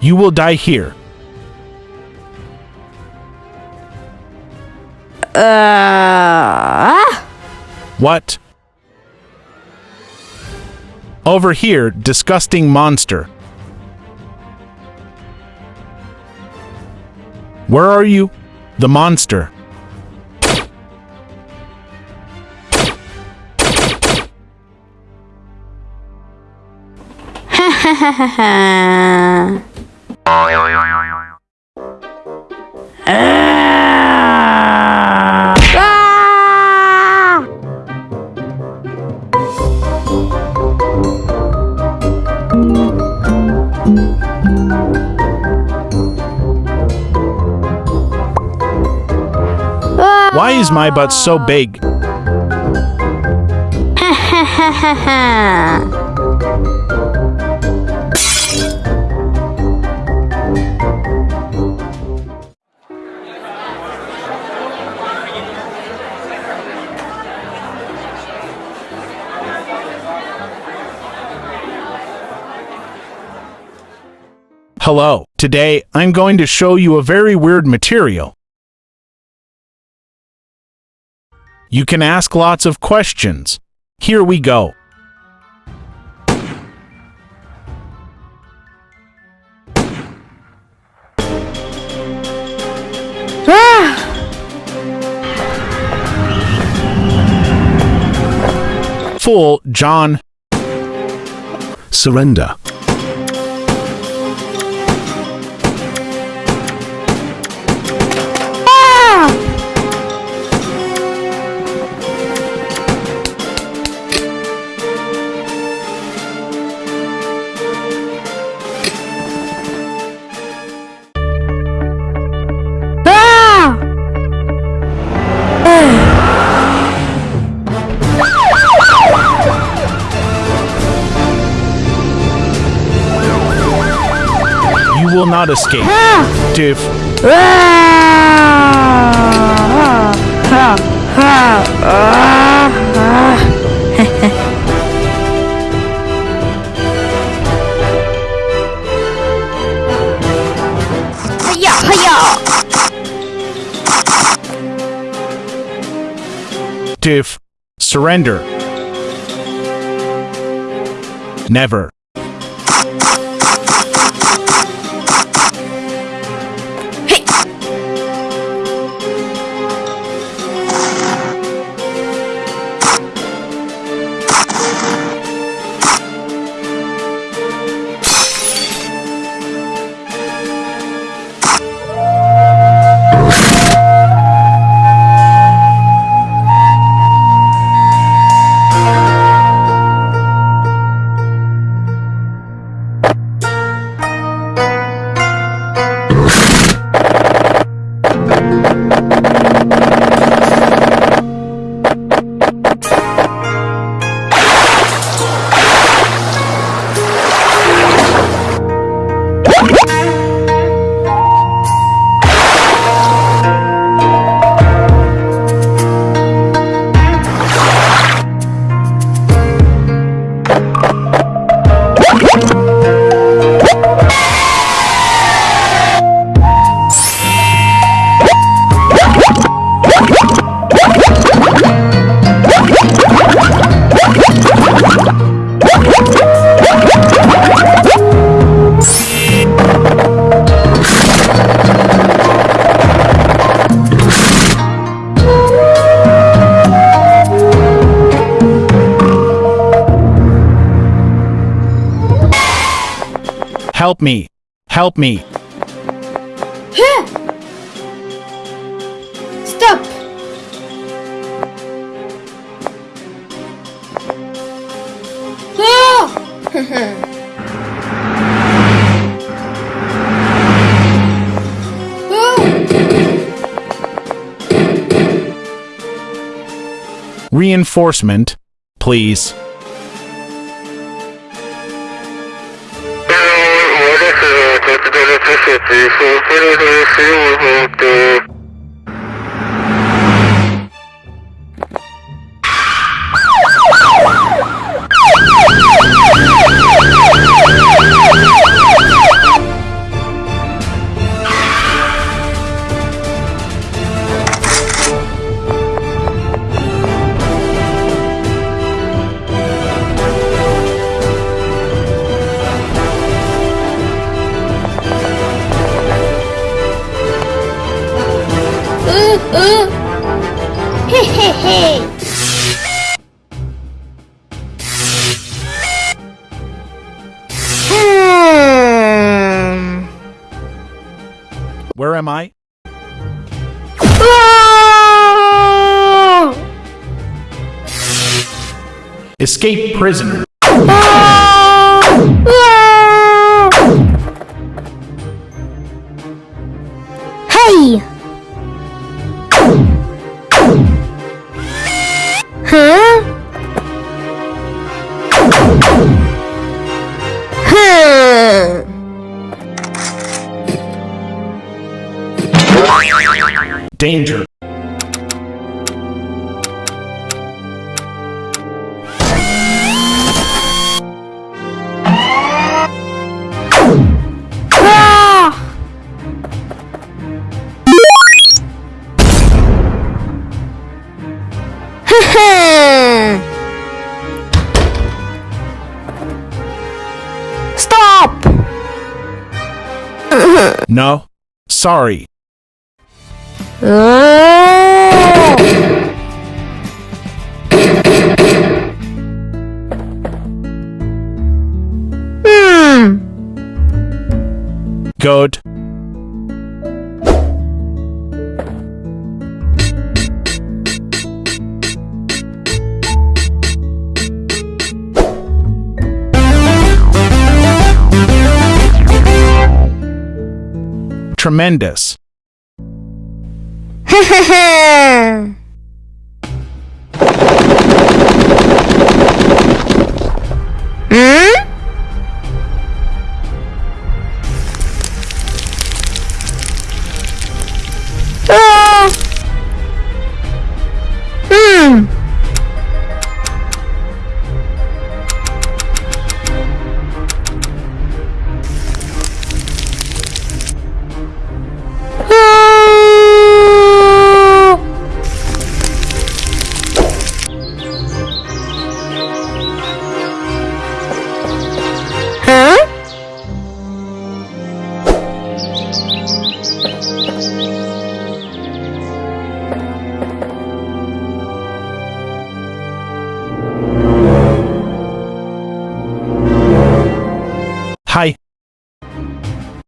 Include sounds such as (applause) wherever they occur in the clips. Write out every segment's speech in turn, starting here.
You will die here. uh, What? Over here, disgusting monster. Where are you? The monster. Why is my butt so big? (laughs) Hello. Today, I'm going to show you a very weird material. You can ask lots of questions. Here we go. Fool, John. Surrender. You will not escape. Hiya, hiya! Surrender. Never. Help me. Help me. Stop! Ah! (laughs) Reinforcement, please. Hmm. Where am I? Ah! Escape prisoner. No. Sorry. Oh! Hmm. Good. Tremendous. (laughs)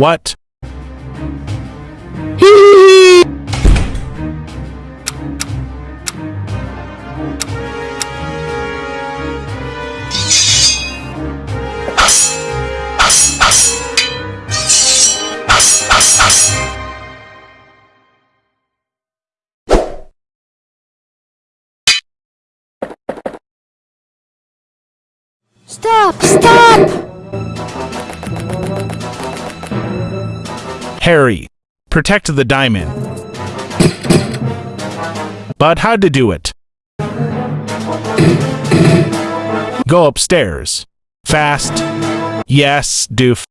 What? Stop! Stop! Harry. Protect the diamond. But how to do it? Go upstairs. Fast. Yes, doof.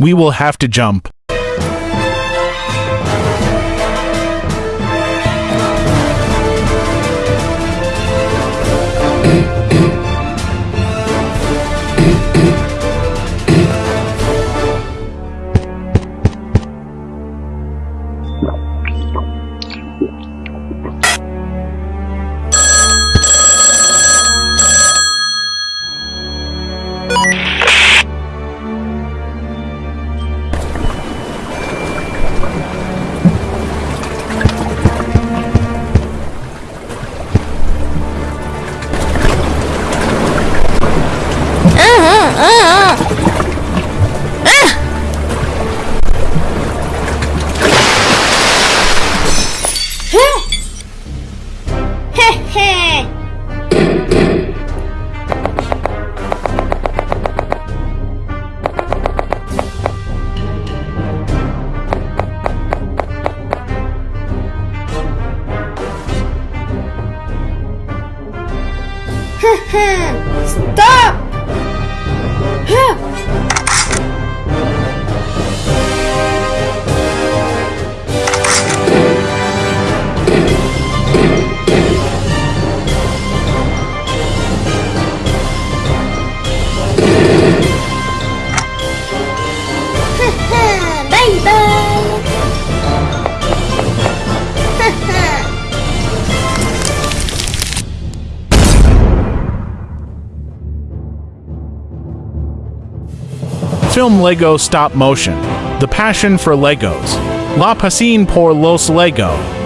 We will have to jump. Film Lego Stop Motion. The Passion for Legos. La Pasión por los Lego.